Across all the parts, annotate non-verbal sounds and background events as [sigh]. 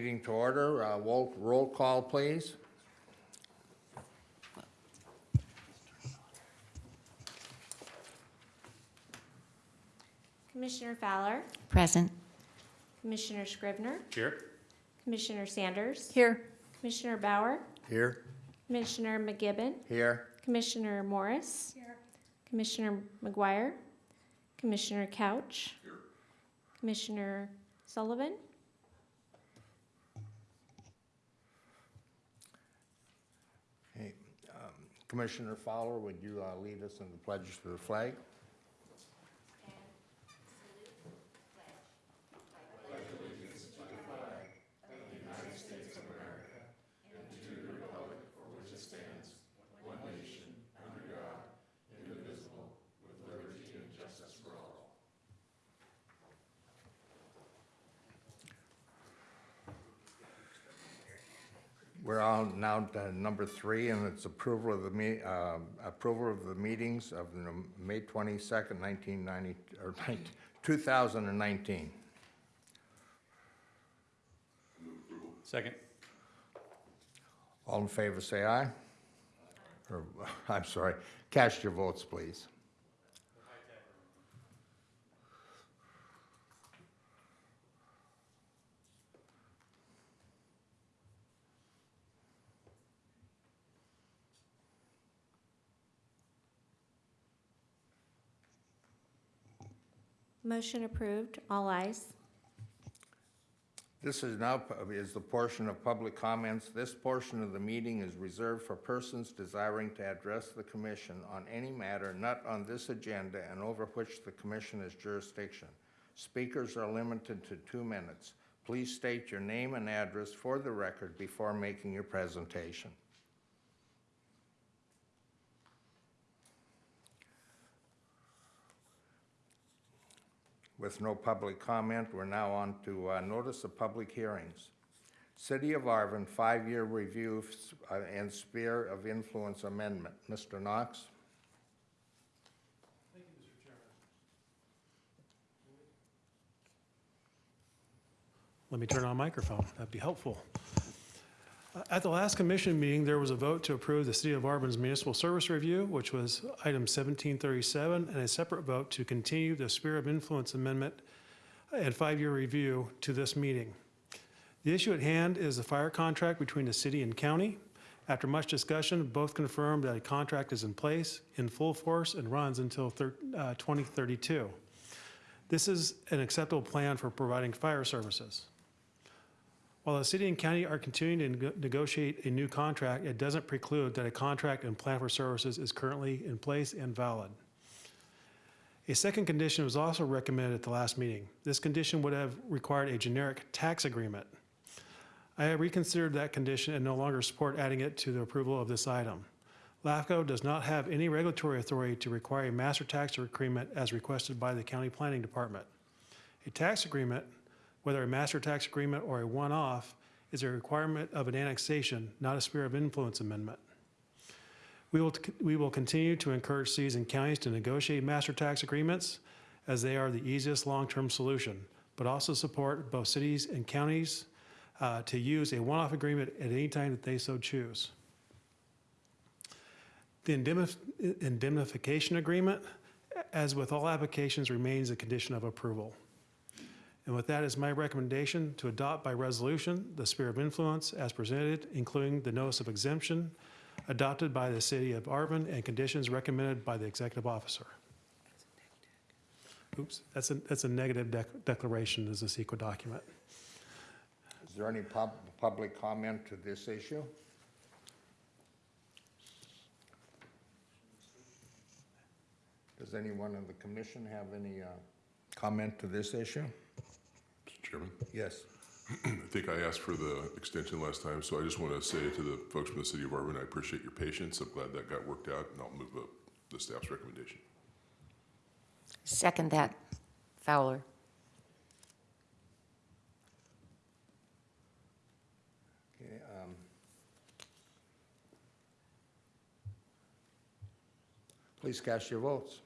meeting to order. Uh, Roll roll call, please. Commissioner Fowler, Present. Commissioner Scrivener, Here. Commissioner Sanders, Here. Commissioner Bauer, Here. Commissioner McGibbon, Here. Commissioner Morris, here. Commissioner McGuire, Commissioner Couch, here, Commissioner Sullivan, Hey, um, Commissioner Fowler, would you uh, lead us in the pledge to the flag? We're on now to number three, and it's approval of the me, uh, approval of the meetings of the May twenty-second, nineteen ninety, or two thousand and nineteen. Second. All in favor, say aye. Or, [laughs] I'm sorry, cast your votes, please. Motion approved, all ayes. This is now, is the portion of public comments. This portion of the meeting is reserved for persons desiring to address the commission on any matter not on this agenda and over which the commission has jurisdiction. Speakers are limited to two minutes. Please state your name and address for the record before making your presentation. With no public comment, we're now on to uh, notice of public hearings. City of Arvin, five-year review uh, and sphere of influence amendment. Mr. Knox? Let me turn on microphone. That'd be helpful. At the last commission meeting, there was a vote to approve the City of Arvin's municipal service review, which was item 1737, and a separate vote to continue the sphere of influence amendment and five-year review to this meeting. The issue at hand is the fire contract between the city and county. After much discussion, both confirmed that a contract is in place, in full force, and runs until uh, 2032. This is an acceptable plan for providing fire services. While the city and county are continuing to nego- negotiate a new contract, it doesn't preclude that a contract and plan for services is currently in place and valid. A second condition was also recommended at the last meeting. This condition would have required a generic tax agreement. I have reconsidered that condition and no longer support adding it to the approval of this item. LAFCO does not have any regulatory authority to require a master tax agreement as requested by the county planning department. A tax agreement, whether a master tax agreement or a one-off, is a requirement of an annexation, not a sphere of influence amendment. We will, we will continue to encourage cities and counties to negotiate master tax agreements as they are the easiest long-term solution, but also support both cities and counties uh, to use a one-off agreement at any time that they so choose. The indemnif- indemnification agreement, as with all applications, remains a condition of approval. And with that is my recommendation to adopt by resolution the sphere of influence as presented, including the notice of exemption adopted by the city of Arvin and conditions recommended by the executive officer. Oops, that's a, that's a negative dec- declaration as a CEQA document. Is there any pub, public comment to this issue? Does anyone in the commission have any uh, comment to this issue? Mr. Chairman, Yes. [clears throat] I think I asked for the extension last time, so I just want to say to the folks from the city of Arvin, I appreciate your patience. I'm glad that got worked out, and I'll move up the staff's recommendation. Second that. Fowler. Okay, um, Please cast your votes.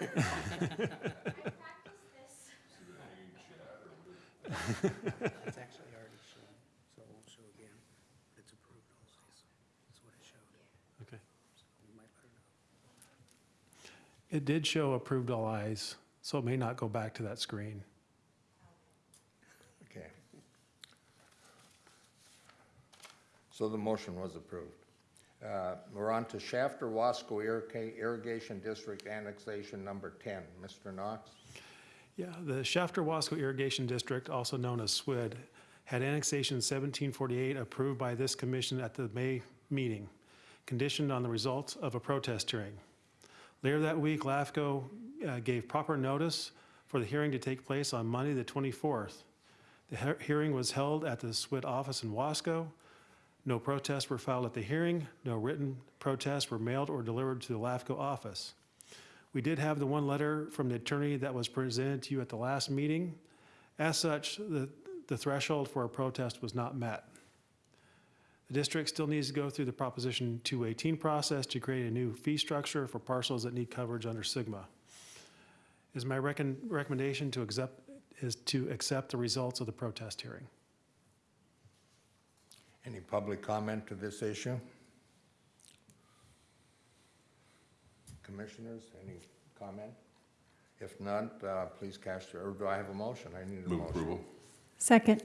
It's actually already shown, so it won't show again. It's approved also, so that's what it showed. Okay. So you might better know. It did show approved all ayes, so it may not go back to that screen. Okay. So the motion was approved. Uh, We're on to Shafter Wasco Irrigation District Annexation Number 10. Mr. Knox? Yeah, the Shafter Wasco Irrigation District, also known as SWID, had annexation 1748 approved by this commission at the May meeting, conditioned on the results of a protest hearing. Later that week, LAFCO uh, gave proper notice for the hearing to take place on Monday, the 24th. The he- hearing was held at the SWID office in Wasco. No protests were filed at the hearing. No written protests were mailed or delivered to the LAFCO office. We did have the one letter from the attorney that was presented to you at the last meeting. As such, the, the threshold for a protest was not met. The district still needs to go through the Proposition 218 process to create a new fee structure for parcels that need coverage under SGMA. Is my recommendation to accept, is to accept the results of the protest hearing. Any public comment to this issue? Commissioners, any comment? If not, uh, please cast your, or do I have a motion? I need a Move motion. approval. Second.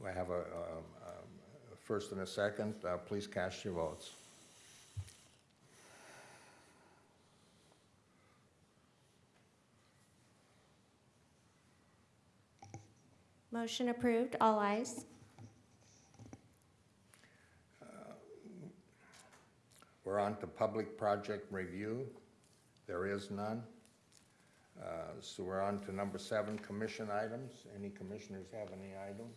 Do I have a, um, um, a first and a second? Uh, Please cast your votes. Motion approved, all ayes. We're on to public project review. There is none. Uh, So we're on to number seven, commission items. Any commissioners have any items?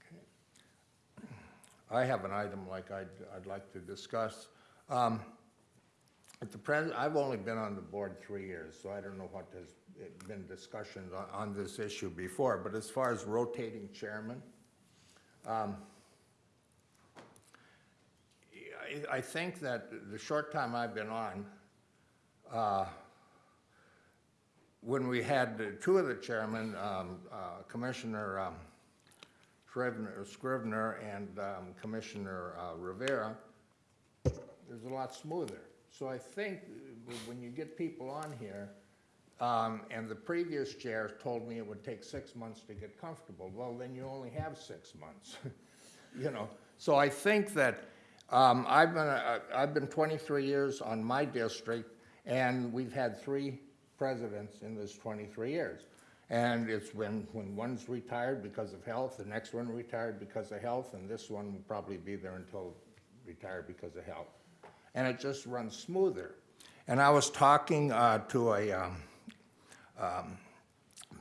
Okay. I have an item like I'd, I'd like to discuss. Um, At the present, I've only been on the board three years, so I don't know what has been discussions on, on this issue before, but as far as rotating chairman, um, I, think that the short time I've been on, uh, when we had two of the chairmen, um, uh, Commissioner um, Scrivener and um, Commissioner uh, Rivera, it was a lot smoother. So I think when you get people on here, um, and the previous chair told me it would take six months to get comfortable, well, then you only have six months, [laughs] you know? So I think that, um, I've been, uh, I've been twenty-three years on my district, and we've had three presidents in this twenty-three years. And it's when, when one's retired because of health, the next one retired because of health, and this one will probably be there until retired because of health. And it just runs smoother. And I was talking uh, to a um, um,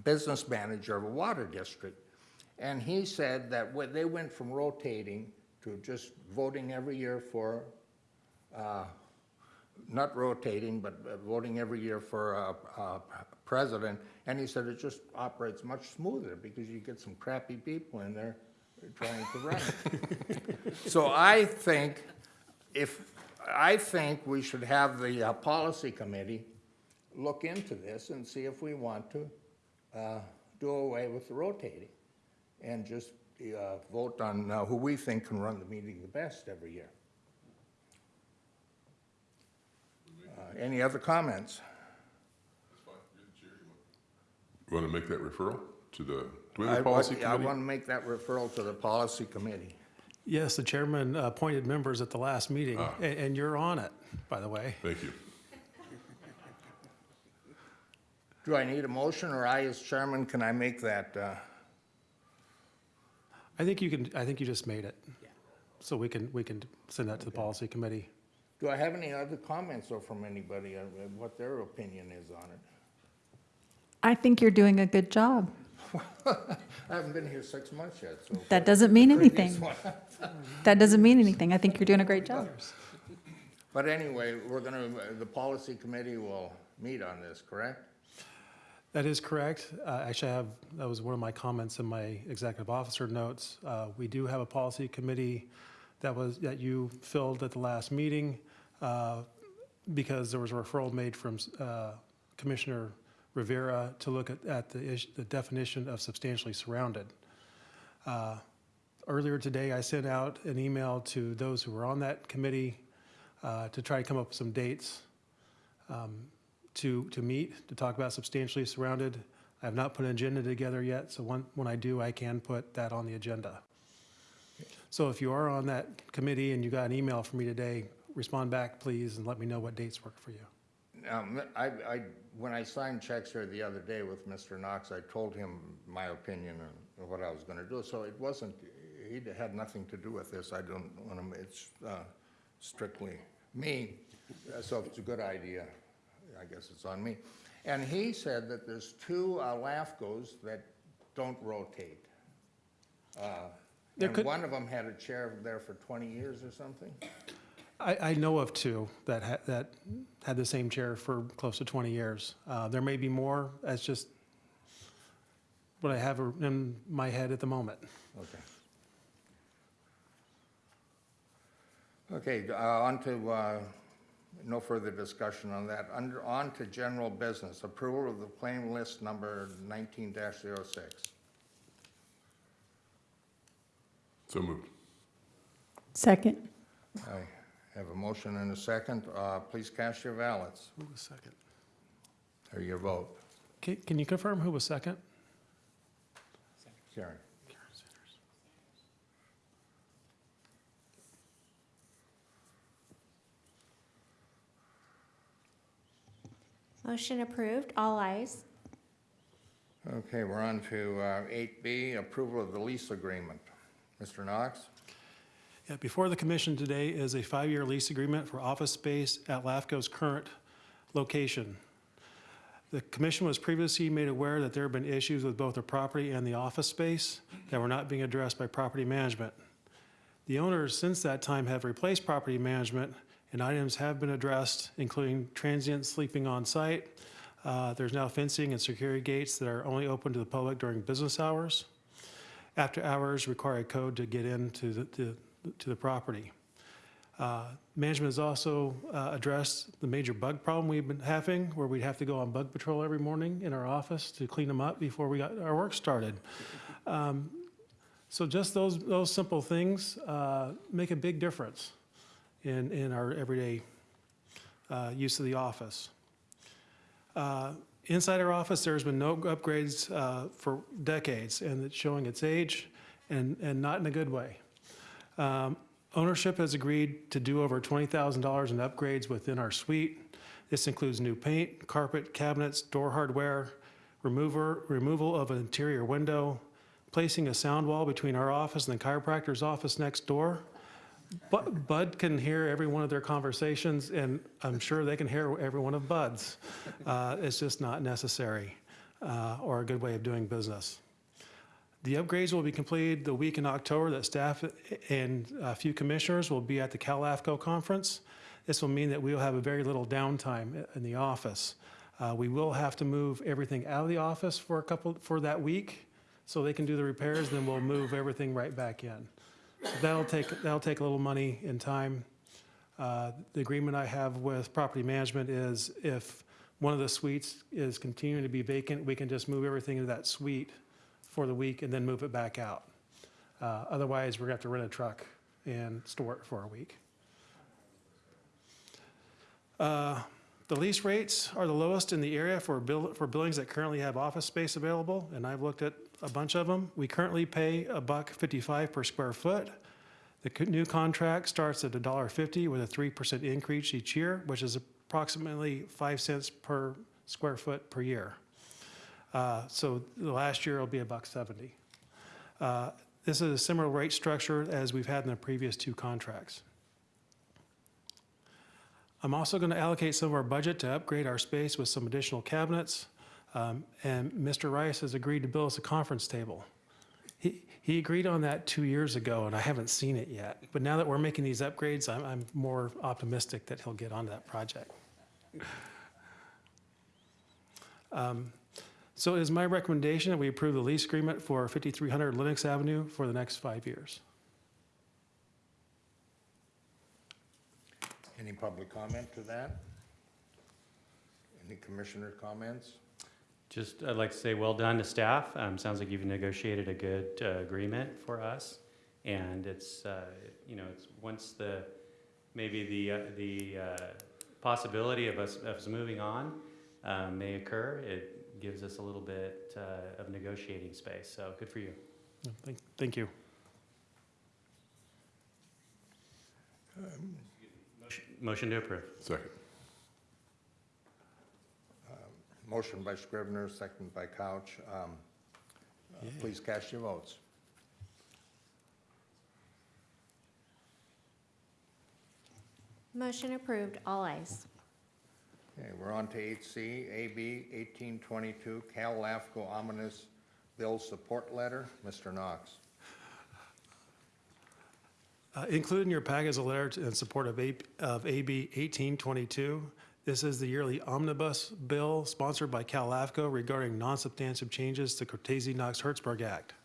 business manager of a water district, and he said that they went from rotating to just voting every year for, uh, not rotating, but uh, voting every year for a, a president, and he said it just operates much smoother because you get some crappy people in there trying to run it. [laughs] So I think if, I think we should have the uh, policy committee look into this and see if we want to uh, do away with the rotating and just uh, vote on uh, who we think can run the meeting the best every year. Uh, Any other comments? You want to make that referral to the, do we have I a policy want- I committee? want to make that referral to the policy committee. Yes, the chairman appointed members at the last meeting, Ah. a- and you're on it, by the way. Thank you. Do I need a motion, or I, as chairman, can I make that? uh, I think you can, I think you just made it. Yeah. So we can, we can send that to the policy committee. Do I have any other comments, or from anybody, on what their opinion is on it? I think you're doing a good job. [laughs] I haven't been here six months yet, so. That doesn't mean anything. [laughs] That doesn't mean anything. I think you're doing a great job. But anyway, we're gonna, the policy committee will meet on this, correct? That is correct. Uh, Actually, I have, that was one of my comments in my executive officer notes. Uh, We do have a policy committee that was, that you filled at the last meeting. Uh, because there was a referral made from uh, Commissioner Rivera to look at, at the, ish- the definition of substantially surrounded. Uh, Earlier today, I sent out an email to those who were on that committee uh, to try to come up with some dates um, to, to meet, to talk about substantially surrounded. I have not put an agenda together yet, so when, when I do, I can put that on the agenda. So if you are on that committee and you got an email from me today, respond back, please, and let me know what dates work for you. Um, I, I, when I signed checks here the other day with Mr. Knox, I told him my opinion and what I was gonna do, so it wasn't, he had nothing to do with this, I don't wanna, it's uh, strictly me, so it's a good idea, I guess it's on me. And he said that there's two uh, LAFCOs that don't rotate. Uh, There And could- one of them had a chair there for twenty years or something? I, I know of two that had, that had the same chair for close to 20 years. Uh, There may be more, that's just what I have in my head at the moment. Okay. Okay, uh, on to, uh, no further discussion on that. Under, on to general business, approval of the claim list number nineteen 6 So moved. Second. I have a motion and a second. Uh, please cast your ballots, Who was second? or your vote. Can, can you confirm who was second? Karen. Motion approved, all ayes. Okay, we're on to uh, eight B, approval of the lease agreement. Mr. Knox? Yeah, before the commission today is a five-year lease agreement for office space at LAFCO's current location. The commission was previously made aware that there have been issues with both the property and the office space that were not being addressed by property management. The owners since that time have replaced property management and items have been addressed, including transient sleeping on site. Uh, There's now fencing and security gates that are only open to the public during business hours. After hours require a code to get into the, to, to the property. Uh, Management has also uh, addressed the major bug problem we've been having, where we'd have to go on bug patrol every morning in our office to clean them up before we got our work started. Um, So just those, those simple things uh, make a big difference in, in our everyday uh, use of the office. Uh, Inside our office, there's been no upgrades uh, for decades, and it's showing its age, and, and not in a good way. Um, Ownership has agreed to do over $20,000 in upgrades within our suite. This includes new paint, carpet, cabinets, door hardware, remover, removal of an interior window, placing a sound wall between our office and the chiropractor's office next door. Bu- Bud can hear every one of their conversations, and I'm sure they can hear every one of Bud's. Uh, It's just not necessary uh, or a good way of doing business. The upgrades will be completed the week in October that staff and a few commissioners will be at the CalAFCO conference. This will mean that we will have a very little downtime in the office. Uh, We will have to move everything out of the office for a couple, for that week, so they can do the repairs, then we'll move everything right back in. That'll take, that'll take a little money and time. Uh, The agreement I have with property management is if one of the suites is continuing to be vacant, we can just move everything into that suite for the week and then move it back out. Uh, Otherwise, we're gonna have to rent a truck and store it for a week. Uh, The lease rates are the lowest in the area for buil- for buildings that currently have office space available, and I've looked at a bunch of them. We currently pay a buck fifty-five per square foot. The new contract starts at a dollar fifty with a three percent increase each year, which is approximately five cents per square foot per year. Uh, So the last year will be a buck seventy. Uh, This is a similar rate structure as we've had in the previous two contracts. I'm also going to allocate some of our budget to upgrade our space with some additional cabinets. Um, And Mr. Rice has agreed to build us a conference table. He, he agreed on that two years ago, and I haven't seen it yet. But now that we're making these upgrades, I'm, I'm more optimistic that he'll get onto that project. Um, So it is my recommendation that we approve the lease agreement for 5300 Lennox Avenue for the next five years. Any public comment to that? Any commissioner comments? Just, I'd like to say well done to staff. Um, sounds like you've negotiated a good uh, agreement for us. And it's, uh, you know, it's once the, maybe the, uh, the uh, possibility of us, of us moving on uh, may occur, it gives us a little bit uh, of negotiating space. So good for you. Thank- Thank you. Motion to approve. Second. Motion by Scrivener, second by Couch. Um, uh, Yeah. Please cast your votes. Motion approved, all ayes. Okay, we're on to eight C, AB eighteen twenty-two, Cal LAFCO omnibus bill support letter. Mr. Knox. Uh, Included in your packet is a letter to- in support of A- of AB 1822. This is the yearly omnibus bill sponsored by CalAFCO regarding non-substantive changes to the Cortese-Knox-Hertzberg Act.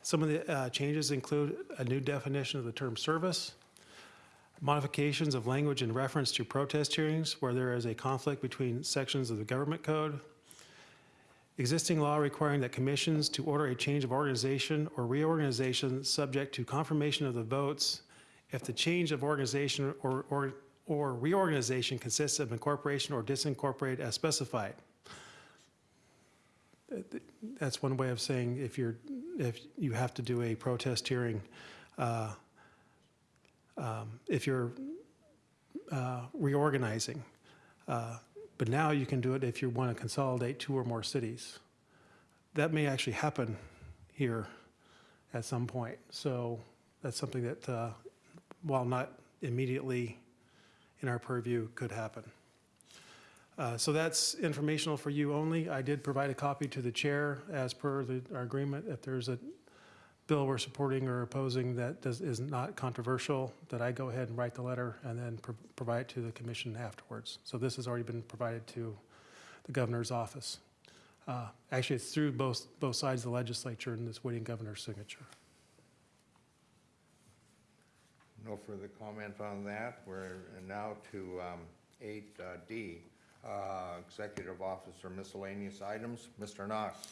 Some of the uh, changes include a new definition of the term service, modifications of language in reference to protest hearings where there is a conflict between sections of the government code, Existing law requiring that commissions to order a change of organization or reorganization subject to confirmation of the votes if the change of organization or, or, or reorganization consists of incorporation or disincorporate as specified. That's one way of saying if you're, if you have to do a protest hearing, uh, um, if you're uh, reorganizing. Uh, but now you can do it if you want to consolidate two or more cities. That may actually happen here at some point. So that's something that, uh, while not immediately in our purview, could happen. Uh, So that's informational for you only. I did provide a copy to the chair as per the, our agreement. If there's a bill we're supporting or opposing that does, is not controversial, that I go ahead and write the letter and then pro- provide it to the commission afterwards. So this has already been provided to the governor's office. Uh, Actually, it's through both, both sides of the legislature and it's waiting governor's signature. No further comment on that. We're now to um, eight uh, D, uh, Executive Officer miscellaneous items. Mr. Knox.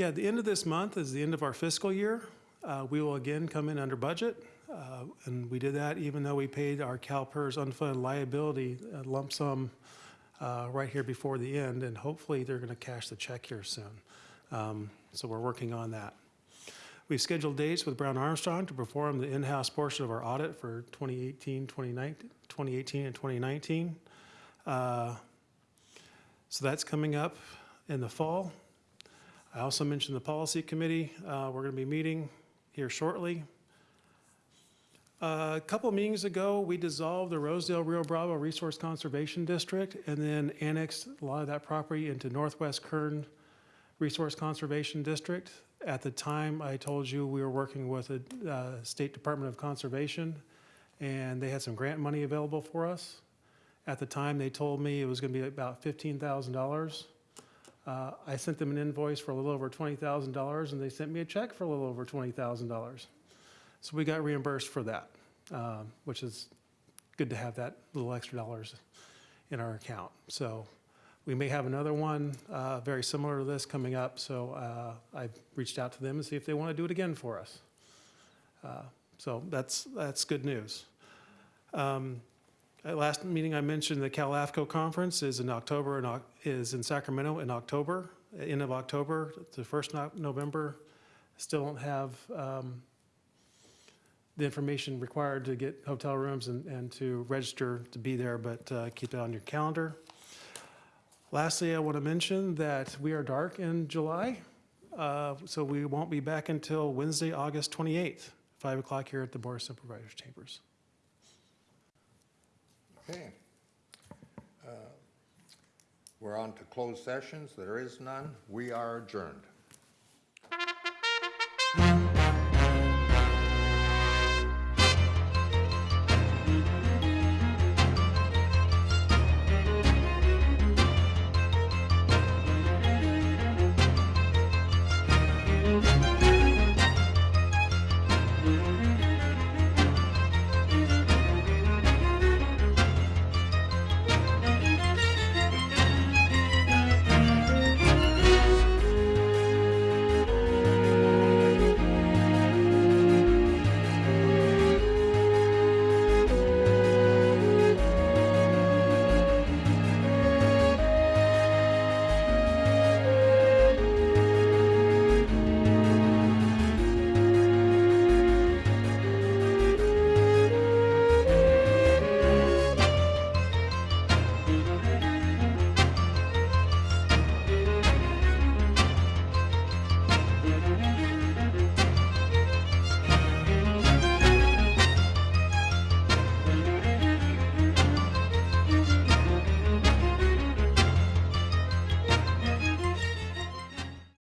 Yeah, the end of this month is the end of our fiscal year. Uh, We will again come in under budget. uh, And we did that even though we paid our CalPERS unfunded liability uh, lump sum uh, right here before the end. And hopefully, they're going to cash the check here soon. Um, So we're working on that. We've scheduled dates with Brown Armstrong to perform the in-house portion of our audit for 2018, 2019, 2018 and 2019. Uh, So that's coming up in the fall. I also mentioned the policy committee. Uh, We're going to be meeting here shortly. Uh, A couple meetings ago, we dissolved the Rosedale Rio Bravo Resource Conservation District and then annexed a lot of that property into Northwest Kern Resource Conservation District. At the time, I told you we were working with the uh, State Department of Conservation, and they had some grant money available for us. At the time, they told me it was going to be about $15,000. Uh, I sent them an invoice for a little over $20,000, and they sent me a check for a little over $20,000. So we got reimbursed for that, um, which is good to have that little extra dollars in our account. So we may have another one uh, very similar to this coming up, so uh, I've reached out to them and see if they want to do it again for us. Uh, So that's, that's good news. Um, Last meeting, I mentioned the CalAFCO conference is in October, and is in Sacramento in October, end of October, the first no- November. Still don't have um, the information required to get hotel rooms and, and to register to be there, but uh, keep it on your calendar. Lastly, I want to mention that we are dark in July, uh, so we won't be back until Wednesday, August 28th, 5 o'clock here at the Board of Supervisors Chambers. Okay. Uh, We're on to closed sessions. There is none. We are adjourned.